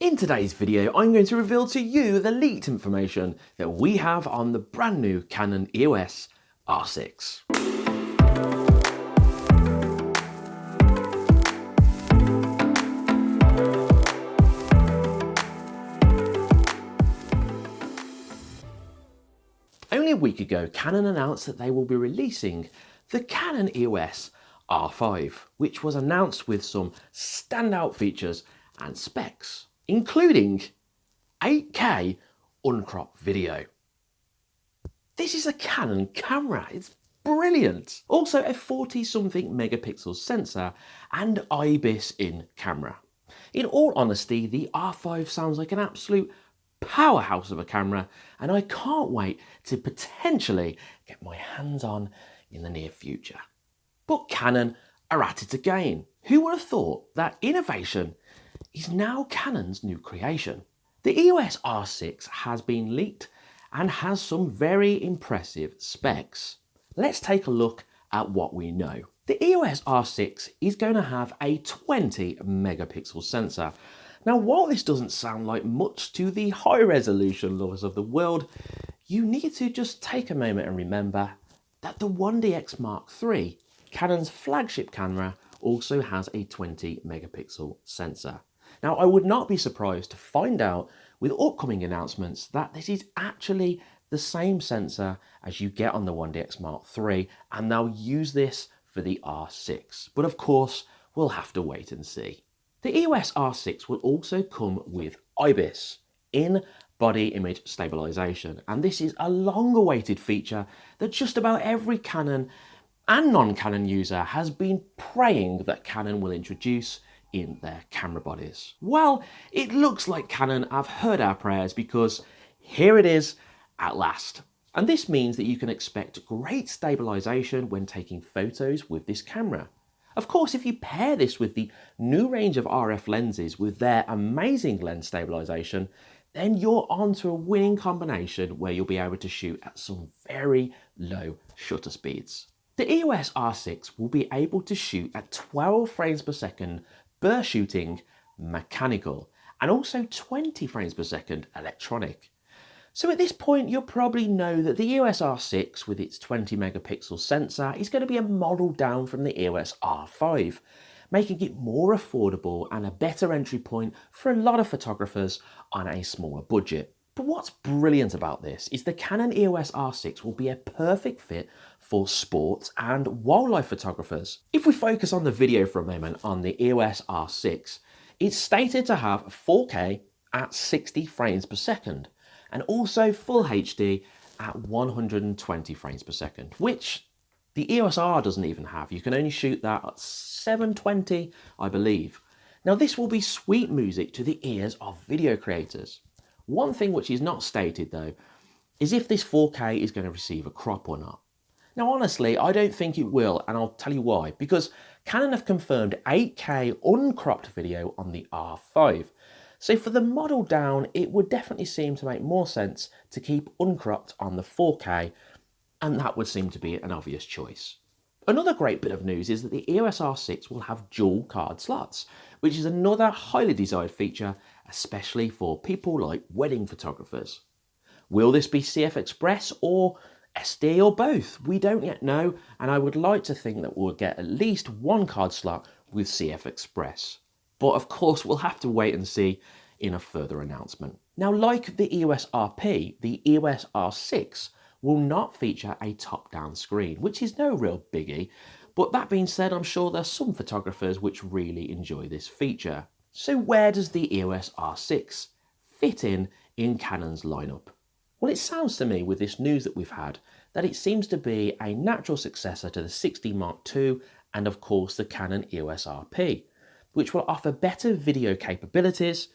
In today's video, I'm going to reveal to you the leaked information that we have on the brand new Canon EOS R6. Only a week ago, Canon announced that they will be releasing the Canon EOS R5, which was announced with some standout features and specs including 8K uncropped video. This is a Canon camera, it's brilliant. Also a 40 something megapixel sensor and IBIS in camera. In all honesty, the R5 sounds like an absolute powerhouse of a camera and I can't wait to potentially get my hands on in the near future. But Canon are at it again. Who would have thought that innovation is now Canon's new creation. The EOS R6 has been leaked and has some very impressive specs. Let's take a look at what we know. The EOS R6 is going to have a 20 megapixel sensor. Now while this doesn't sound like much to the high resolution lovers of the world, you need to just take a moment and remember that the 1DX Mark III, Canon's flagship camera, also has a 20 megapixel sensor. Now, I would not be surprised to find out with upcoming announcements that this is actually the same sensor as you get on the 1DX Mark III, and they'll use this for the R6. But of course, we'll have to wait and see. The EOS R6 will also come with IBIS, in body image stabilization. And this is a long awaited feature that just about every Canon and non-Canon user has been praying that Canon will introduce in their camera bodies. Well, it looks like Canon have heard our prayers because here it is at last. And this means that you can expect great stabilization when taking photos with this camera. Of course, if you pair this with the new range of RF lenses with their amazing lens stabilization, then you're onto a winning combination where you'll be able to shoot at some very low shutter speeds. The EOS R6 will be able to shoot at 12 frames per second burst shooting mechanical and also 20 frames per second electronic. So at this point you'll probably know that the EOS R6 with its 20 megapixel sensor is going to be a model down from the EOS R5 making it more affordable and a better entry point for a lot of photographers on a smaller budget. But what's brilliant about this is the Canon EOS R6 will be a perfect fit for sports and wildlife photographers. If we focus on the video for a moment on the EOS R6, it's stated to have 4K at 60 frames per second and also full HD at 120 frames per second, which the EOS R doesn't even have. You can only shoot that at 720, I believe. Now this will be sweet music to the ears of video creators. One thing which is not stated though, is if this 4K is going to receive a crop or not. Now honestly, I don't think it will and I'll tell you why. Because Canon have confirmed 8K uncropped video on the R5. So for the model down, it would definitely seem to make more sense to keep uncropped on the 4K and that would seem to be an obvious choice. Another great bit of news is that the EOS R6 will have dual card slots, which is another highly desired feature, especially for people like wedding photographers. Will this be CF Express or SD or both? We don't yet know, and I would like to think that we'll get at least one card slot with CF Express. But of course, we'll have to wait and see in a further announcement. Now, like the EOS RP, the EOS R6 will not feature a top-down screen, which is no real biggie. But that being said, I'm sure there's some photographers which really enjoy this feature. So where does the EOS R6 fit in in Canon's lineup? Well, it sounds to me with this news that we've had that it seems to be a natural successor to the 6D Mark II and of course the Canon EOS RP, which will offer better video capabilities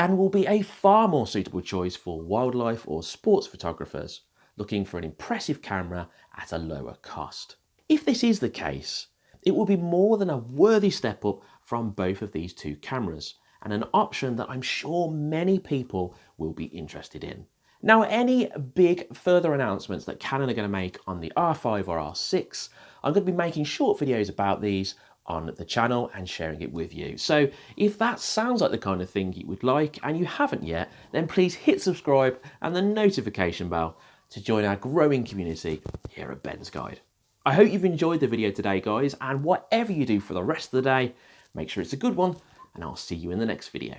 and will be a far more suitable choice for wildlife or sports photographers looking for an impressive camera at a lower cost. If this is the case, it will be more than a worthy step up from both of these two cameras and an option that I'm sure many people will be interested in. Now, any big further announcements that Canon are going to make on the R5 or R6, I'm going to be making short videos about these on the channel and sharing it with you. So if that sounds like the kind of thing you would like and you haven't yet, then please hit subscribe and the notification bell to join our growing community here at Ben's Guide. I hope you've enjoyed the video today, guys, and whatever you do for the rest of the day, make sure it's a good one, and I'll see you in the next video.